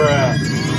Bruh.